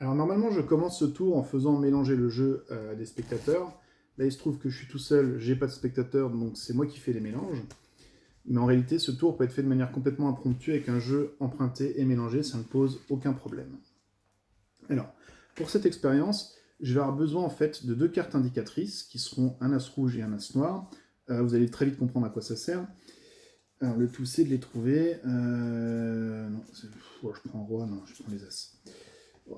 Alors normalement, je commence ce tour en faisant mélanger le jeu à des spectateurs. Là, il se trouve que je suis tout seul, j'ai pas de spectateurs, donc c'est moi qui fais les mélanges. Mais en réalité, ce tour peut être fait de manière complètement impromptue avec un jeu emprunté et mélangé, ça ne pose aucun problème. Alors, pour cette expérience, je vais avoir besoin en fait de deux cartes indicatrices, qui seront un as rouge et un as noir. Euh, vous allez très vite comprendre à quoi ça sert. Alors, le tout, c'est de les trouver. Euh, non, je prends roi, non, je prends les as.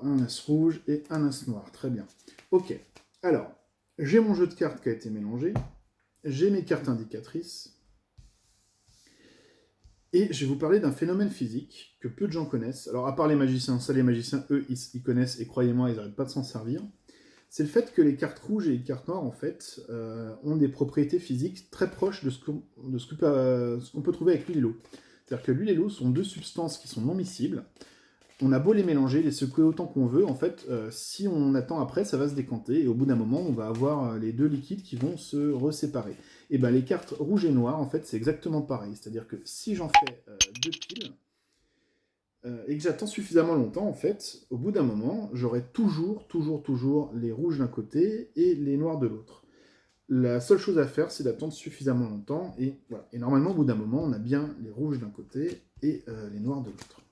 Un as rouge et un as noir, très bien. Ok, alors, j'ai mon jeu de cartes qui a été mélangé, j'ai mes cartes indicatrices, et je vais vous parler d'un phénomène physique que peu de gens connaissent. Alors, à part les magiciens, ça, les magiciens, eux, ils, connaissent, et croyez-moi, ils n'arrêtent pas de s'en servir. C'est le fait que les cartes rouges et les cartes noires, en fait, euh, ont des propriétés physiques très proches de ce qu'on peut trouver avec l'huile et l'eau. C'est-à-dire que l'huile et l'eau sont deux substances qui sont non miscibles, on a beau les mélanger, les secouer autant qu'on veut, en fait, euh, si on attend après, ça va se décanter, et au bout d'un moment, on va avoir euh, les deux liquides qui vont se reséparer. Et bien les cartes rouges et noires, en fait, c'est exactement pareil. C'est-à-dire que si j'en fais euh, deux piles, et que j'attends suffisamment longtemps, en fait, au bout d'un moment, j'aurai toujours, toujours, toujours les rouges d'un côté et les noirs de l'autre. La seule chose à faire, c'est d'attendre suffisamment longtemps, et. Et normalement, au bout d'un moment, on a bien les rouges d'un côté et les noirs de l'autre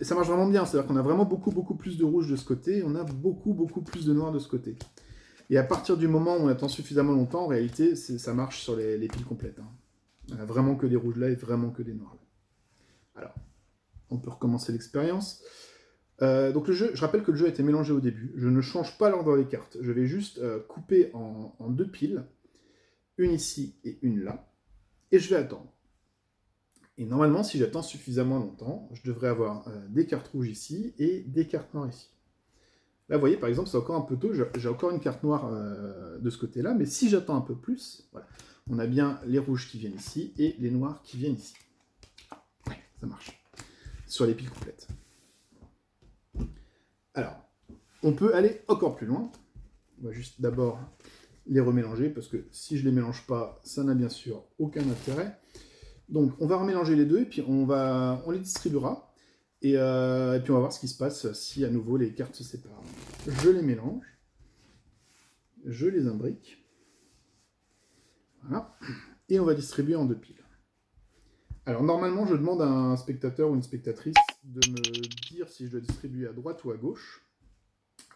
ça marche vraiment bien, c'est-à-dire qu'on a vraiment beaucoup, beaucoup plus de rouge de ce côté, on a beaucoup, beaucoup plus de noir de ce côté. Et à partir du moment où on attend suffisamment longtemps, en réalité, ça marche sur les, piles complètes. Hein. On a vraiment que des rouges là et vraiment que des noirs là. Alors, on peut recommencer l'expérience. Euh, donc le jeu, je rappelle que le jeu a été mélangé au début. Je ne change pas l'ordre des cartes. Je vais juste euh, couper en deux piles, une ici et une là, et je vais attendre. Et normalement, si j'attends suffisamment longtemps, je devrais avoir euh, des cartes rouges ici et des cartes noires ici. Là, vous voyez, par exemple, c'est encore un peu tôt, j'ai encore une carte noire euh, de ce côté-là, mais si j'attends un peu plus, voilà, on a bien les rouges qui viennent ici et les noirs qui viennent ici. Ouais, ça marche. Sur les piles complètes. Alors, on peut aller encore plus loin. On va juste d'abord les remélanger, parce que si je ne les mélange pas, ça n'a bien sûr aucun intérêt. Donc on va remélanger les deux et puis on, va, on les distribuera. Euh, et, puis on va voir ce qui se passe si à nouveau les cartes se séparent. Je les mélange. Je les imbrique. Voilà. Et on va distribuer en deux piles. Alors normalement je demande à un spectateur ou une spectatrice de me dire si je dois distribuer à droite ou à gauche.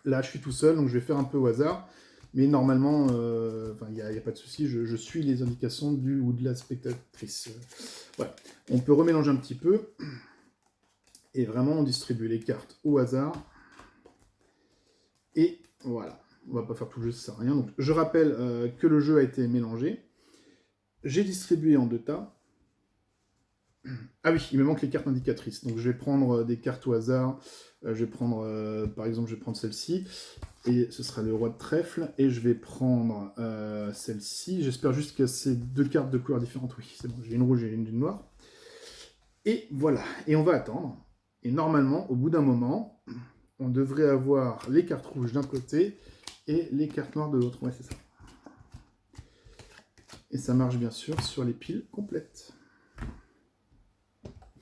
Là je suis tout seul donc je vais faire un peu au hasard. Mais normalement, euh, il n'y a, pas de souci, je, suis les indications du ou de la spectatrice. Voilà. On peut remélanger un petit peu. Et vraiment, on distribue les cartes au hasard. Et voilà. On va pas faire tout le jeu, ça sert à rien. Donc, je rappelle euh, que le jeu a été mélangé. J'ai distribué en deux tas. Ah oui, il me manque les cartes indicatrices. Donc je vais prendre des cartes au hasard. Euh, je vais prendre, par exemple, je vais prendre celle-ci et ce sera le roi de trèfle, et je vais prendre euh, celle-ci, j'espère juste que c'est deux cartes de couleurs différentes, oui, c'est bon, j'ai une rouge et une noire, et voilà, et on va attendre, et normalement, au bout d'un moment, on devrait avoir les cartes rouges d'un côté, et les cartes noires de l'autre, ouais, c'est ça. Et ça marche bien sûr sur les piles complètes.